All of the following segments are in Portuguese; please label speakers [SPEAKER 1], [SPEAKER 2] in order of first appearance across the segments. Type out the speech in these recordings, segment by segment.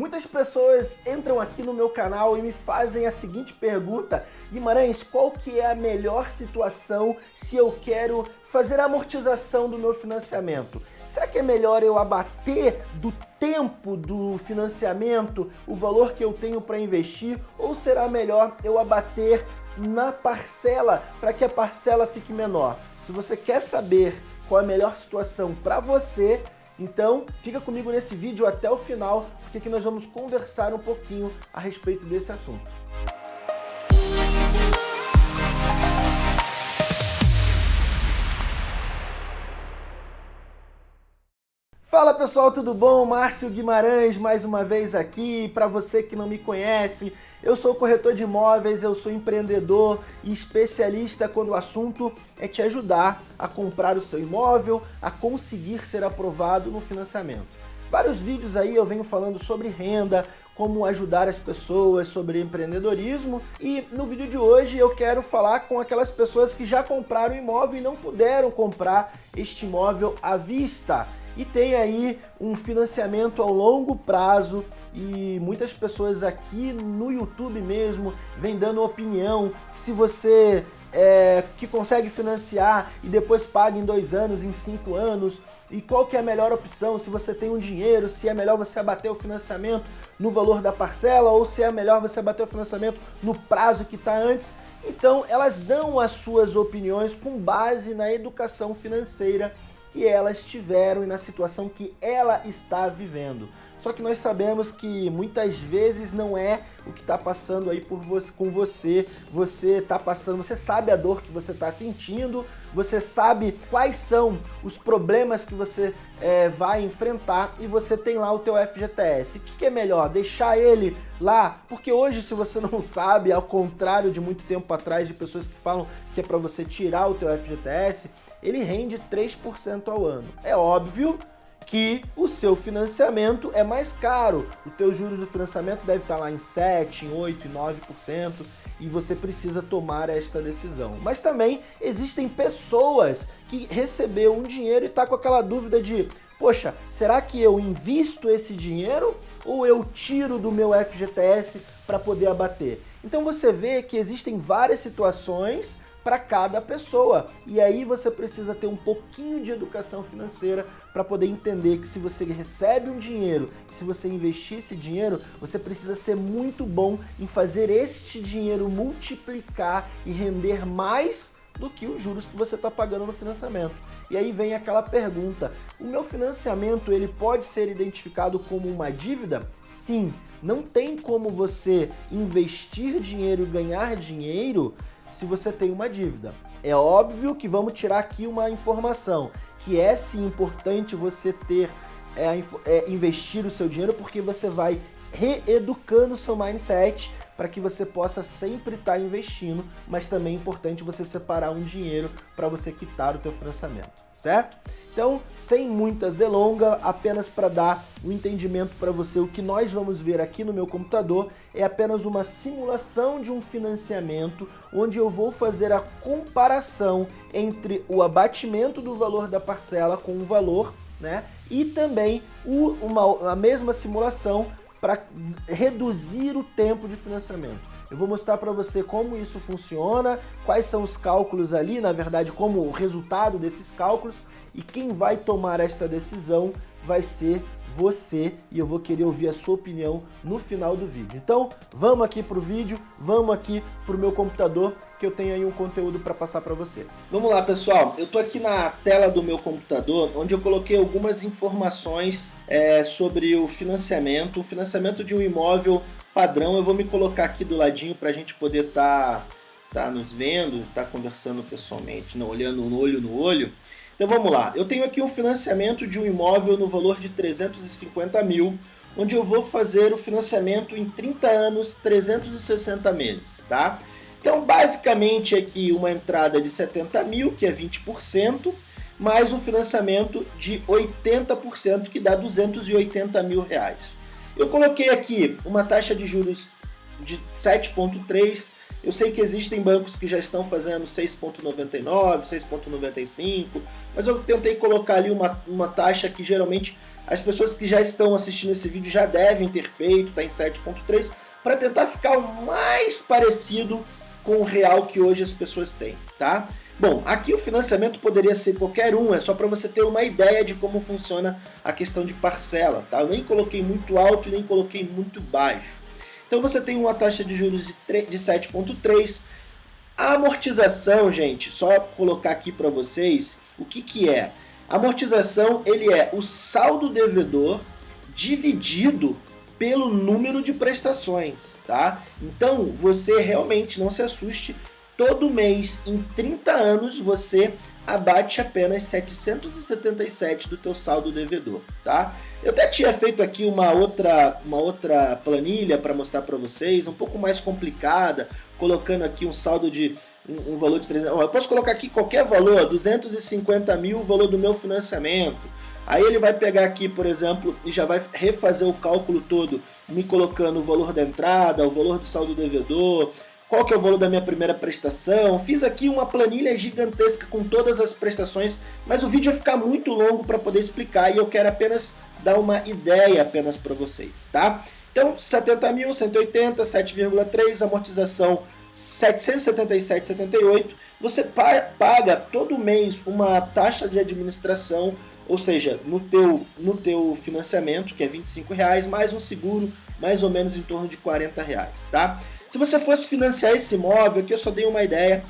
[SPEAKER 1] Muitas pessoas entram aqui no meu canal e me fazem a seguinte pergunta, Guimarães, qual que é a melhor situação se eu quero fazer a amortização do meu financiamento? Será que é melhor eu abater do tempo do financiamento o valor que eu tenho para investir ou será melhor eu abater na parcela para que a parcela fique menor? Se você quer saber qual é a melhor situação para você, então fica comigo nesse vídeo até o final, porque aqui nós vamos conversar um pouquinho a respeito desse assunto. Fala pessoal, tudo bom? Márcio Guimarães mais uma vez aqui. Para você que não me conhece, eu sou corretor de imóveis, eu sou empreendedor e especialista quando o assunto é te ajudar a comprar o seu imóvel, a conseguir ser aprovado no financiamento. Vários vídeos aí eu venho falando sobre renda, como ajudar as pessoas, sobre empreendedorismo e no vídeo de hoje eu quero falar com aquelas pessoas que já compraram imóvel e não puderam comprar este imóvel à vista e tem aí um financiamento ao longo prazo e muitas pessoas aqui no YouTube mesmo vem dando opinião que se você é, que consegue financiar e depois paga em dois anos, em cinco anos, e qual que é a melhor opção, se você tem um dinheiro, se é melhor você abater o financiamento no valor da parcela ou se é melhor você abater o financiamento no prazo que está antes. Então elas dão as suas opiniões com base na educação financeira que elas tiveram e na situação que ela está vivendo. Só que nós sabemos que muitas vezes não é o que está passando aí por você, com você. Você está passando, você sabe a dor que você está sentindo, você sabe quais são os problemas que você é, vai enfrentar e você tem lá o teu FGTS. O que, que é melhor? Deixar ele lá? Porque hoje, se você não sabe, ao contrário de muito tempo atrás de pessoas que falam que é para você tirar o teu FGTS, ele rende 3% ao ano. É óbvio que o seu financiamento é mais caro. O teu juros do financiamento deve estar lá em 7, em 8, em 9% e você precisa tomar esta decisão. Mas também existem pessoas que recebeu um dinheiro e está com aquela dúvida de poxa, será que eu invisto esse dinheiro ou eu tiro do meu FGTS para poder abater? Então você vê que existem várias situações para cada pessoa. E aí você precisa ter um pouquinho de educação financeira para poder entender que se você recebe um dinheiro, se você investir esse dinheiro, você precisa ser muito bom em fazer este dinheiro multiplicar e render mais do que os juros que você está pagando no financiamento. E aí vem aquela pergunta, o meu financiamento ele pode ser identificado como uma dívida? Sim, não tem como você investir dinheiro e ganhar dinheiro se você tem uma dívida. É óbvio que vamos tirar aqui uma informação, que é sim importante você ter, é, é, investir o seu dinheiro, porque você vai reeducando o seu mindset para que você possa sempre estar tá investindo, mas também é importante você separar um dinheiro para você quitar o teu financiamento, certo? Então, sem muita delonga, apenas para dar um entendimento para você, o que nós vamos ver aqui no meu computador é apenas uma simulação de um financiamento, onde eu vou fazer a comparação entre o abatimento do valor da parcela com o valor, né? E também o, uma, a mesma simulação para reduzir o tempo de financiamento. Eu vou mostrar para você como isso funciona, quais são os cálculos ali, na verdade, como o resultado desses cálculos e quem vai tomar esta decisão vai ser você e eu vou querer ouvir a sua opinião no final do vídeo. Então, vamos aqui para o vídeo, vamos aqui para o meu computador, que eu tenho aí um conteúdo para passar para você. Vamos lá, pessoal. Eu estou aqui na tela do meu computador, onde eu coloquei algumas informações é, sobre o financiamento, o financiamento de um imóvel padrão. Eu vou me colocar aqui do ladinho para a gente poder estar tá, tá nos vendo, estar tá conversando pessoalmente, não olhando no olho no olho. Então vamos lá, eu tenho aqui um financiamento de um imóvel no valor de 350 mil, onde eu vou fazer o financiamento em 30 anos, 360 meses, tá? Então basicamente aqui uma entrada de 70 mil, que é 20%, mais um financiamento de 80%, que dá 280 mil reais. Eu coloquei aqui uma taxa de juros de 7,3%, Eu sei que existem bancos que já estão fazendo 6,99, 6,95, mas eu tentei colocar ali uma, uma taxa que geralmente as pessoas que já estão assistindo esse vídeo já devem ter feito, está em 7,3, para tentar ficar o mais parecido com o real que hoje as pessoas têm, tá? Bom, aqui o financiamento poderia ser qualquer um, é só para você ter uma ideia de como funciona a questão de parcela, tá? Eu nem coloquei muito alto e nem coloquei muito baixo. Então você tem uma taxa de juros de, de 7,3. A amortização, gente, só colocar aqui para vocês o que, que é. A amortização ele é o saldo devedor dividido pelo número de prestações, tá? Então você realmente não se assuste, todo mês em 30 anos você abate apenas 777 do teu saldo devedor, tá? Eu até tinha feito aqui uma outra, uma outra planilha para mostrar para vocês, um pouco mais complicada, colocando aqui um saldo de um, um valor de 300. Eu posso colocar aqui qualquer valor, 250 mil, o valor do meu financiamento. Aí ele vai pegar aqui, por exemplo, e já vai refazer o cálculo todo, me colocando o valor da entrada, o valor do saldo devedor, qual que é o valor da minha primeira prestação. Fiz aqui uma planilha gigantesca com todas as prestações, mas o vídeo vai ficar muito longo para poder explicar e eu quero apenas dar uma ideia apenas para vocês, tá? Então, 70 mil, 180, 7,3, amortização 777,78. Você paga todo mês uma taxa de administração, ou seja, no teu, no teu financiamento, que é 25 reais, mais um seguro, mais ou menos em torno de 40 reais, tá? Se você fosse financiar esse imóvel, aqui eu só dei uma ideia,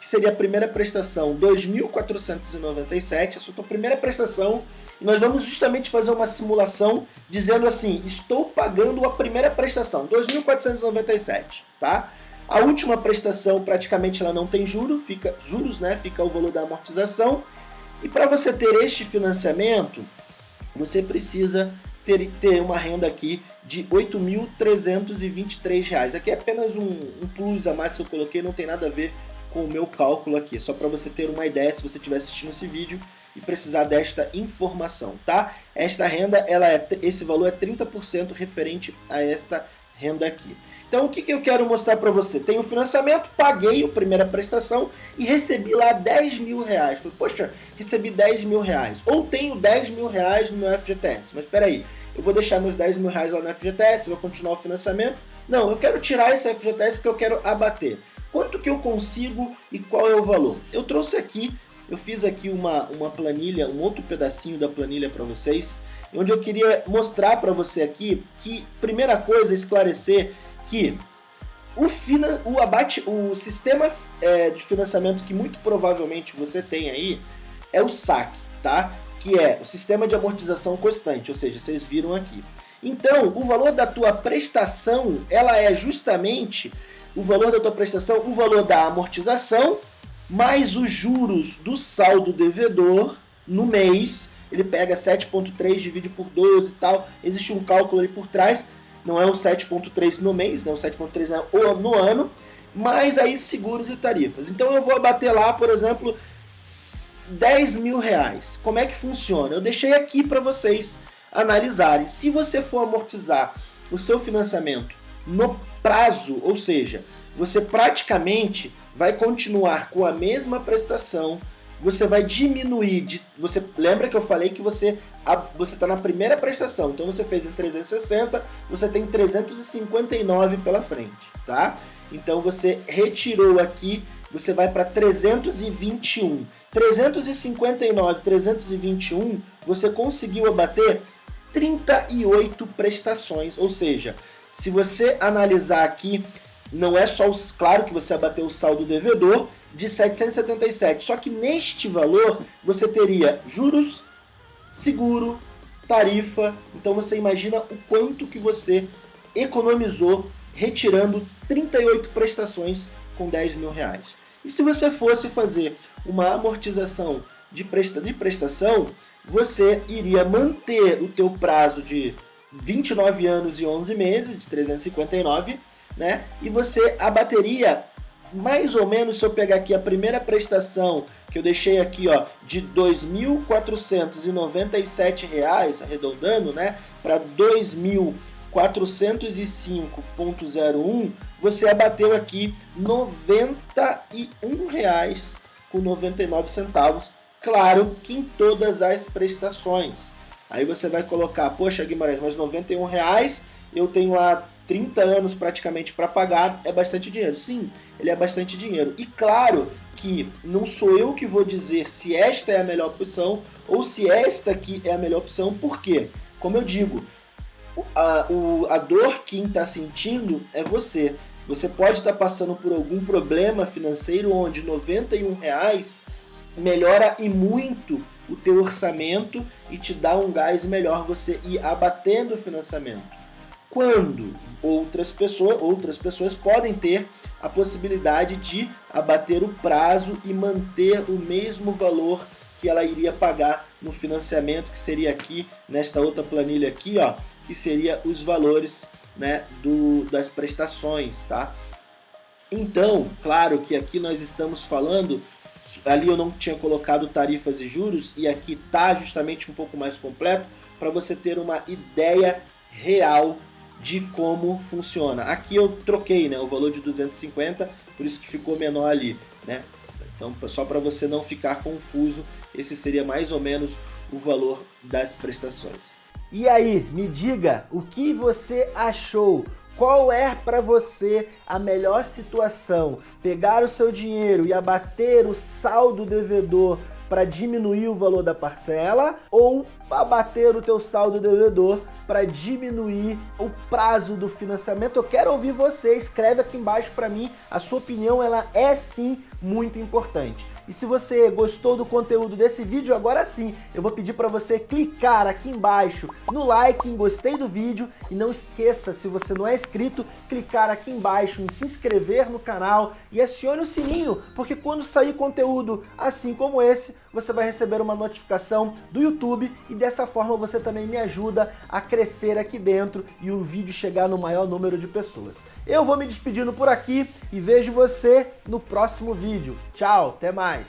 [SPEAKER 1] que seria a primeira prestação 2.497, essa é a tua primeira prestação, e nós vamos justamente fazer uma simulação dizendo assim, estou pagando a primeira prestação, 2.497, tá? A última prestação praticamente ela não tem juros, fica juros, né? Fica o valor da amortização. E para você ter este financiamento, você precisa ter, ter uma renda aqui de R$ 8.323. Aqui é apenas um, um plus a mais que eu coloquei, não tem nada a ver com o meu cálculo aqui, só para você ter uma ideia se você estiver assistindo esse vídeo e precisar desta informação, tá? Esta renda, ela é, esse valor é 30% referente a esta renda aqui. Então o que, que eu quero mostrar para você? Tenho financiamento, paguei a primeira prestação e recebi lá 10 mil reais. Falei, poxa, recebi 10 mil reais. Ou tenho 10 mil reais no meu FGTS. Mas espera aí, eu vou deixar meus 10 mil reais lá no FGTS, vou continuar o financiamento. Não, eu quero tirar esse FGTS porque eu quero abater. Quanto que eu consigo e qual é o valor? Eu trouxe aqui, eu fiz aqui uma, uma planilha, um outro pedacinho da planilha para vocês, onde eu queria mostrar para você aqui que, primeira coisa, esclarecer que o, finan o abate, o sistema é, de financiamento que muito provavelmente você tem aí é o SAC, tá? que é o sistema de amortização constante, ou seja, vocês viram aqui. Então, o valor da tua prestação, ela é justamente o valor da tua prestação, o valor da amortização, mais os juros do saldo devedor no mês. Ele pega 7.3, divide por 12 e tal. Existe um cálculo ali por trás. Não é o 7.3 no mês, né? o 7.3 é no ano. Mais aí seguros e tarifas. Então eu vou abater lá, por exemplo, 10 mil reais. Como é que funciona? Eu deixei aqui para vocês analisarem. Se você for amortizar o seu financiamento no prazo, ou seja, você praticamente vai continuar com a mesma prestação, você vai diminuir de, você lembra que eu falei que você você está na primeira prestação, então você fez em 360, você tem 359 pela frente, tá? Então você retirou aqui, você vai para 321. 359, 321, você conseguiu abater 38 prestações, ou seja, se você analisar aqui, não é só, os, claro que você abateu o saldo devedor de 777, só que neste valor você teria juros, seguro, tarifa, então você imagina o quanto que você economizou retirando 38 prestações com 10 mil reais. E se você fosse fazer uma amortização de, presta, de prestação, você iria manter o teu prazo de 29 anos e 11 meses, de 359, né? E você abateria mais ou menos, se eu pegar aqui a primeira prestação, que eu deixei aqui, ó, de R$ 2.497, arredondando, né, para R$ 2.000 405.01, você abateu aqui R$ 91,99. Claro que em todas as prestações. Aí você vai colocar, poxa Guimarães, mas 91 reais, eu tenho lá 30 anos praticamente para pagar, é bastante dinheiro. Sim, ele é bastante dinheiro. E claro que não sou eu que vou dizer se esta é a melhor opção ou se esta aqui é a melhor opção, porque, como eu digo, a, o, a dor quem está sentindo é você. Você pode estar tá passando por algum problema financeiro onde 91 reais melhora e muito o teu orçamento e te dá um gás melhor você ir abatendo o financiamento. Quando outras pessoas, outras pessoas podem ter a possibilidade de abater o prazo e manter o mesmo valor que ela iria pagar no financiamento, que seria aqui, nesta outra planilha aqui, ó, que seria os valores né, do, das prestações, tá? Então, claro que aqui nós estamos falando, ali eu não tinha colocado tarifas e juros, e aqui tá justamente um pouco mais completo, para você ter uma ideia real de como funciona. Aqui eu troquei né, o valor de 250, por isso que ficou menor ali. Né? Então, só para você não ficar confuso, esse seria mais ou menos o valor das prestações.
[SPEAKER 2] E aí, me diga o que você achou. Qual é para você a melhor situação? Pegar o seu dinheiro e abater o saldo devedor para diminuir o valor da parcela ou abater o teu saldo devedor para diminuir o prazo do financiamento. Eu quero ouvir você, escreve aqui embaixo para mim, a sua opinião ela é sim muito importante. E se você gostou do conteúdo desse vídeo, agora sim, eu vou pedir para você clicar aqui embaixo no like, em gostei do vídeo. E não esqueça, se você não é inscrito, clicar aqui embaixo em se inscrever no canal e acione o sininho, porque quando sair conteúdo assim como esse, você vai receber uma notificação do YouTube e dessa forma você também me ajuda a crescer aqui dentro e o vídeo chegar no maior número de pessoas. Eu vou me despedindo por aqui e vejo você no próximo vídeo. Tchau, até mais!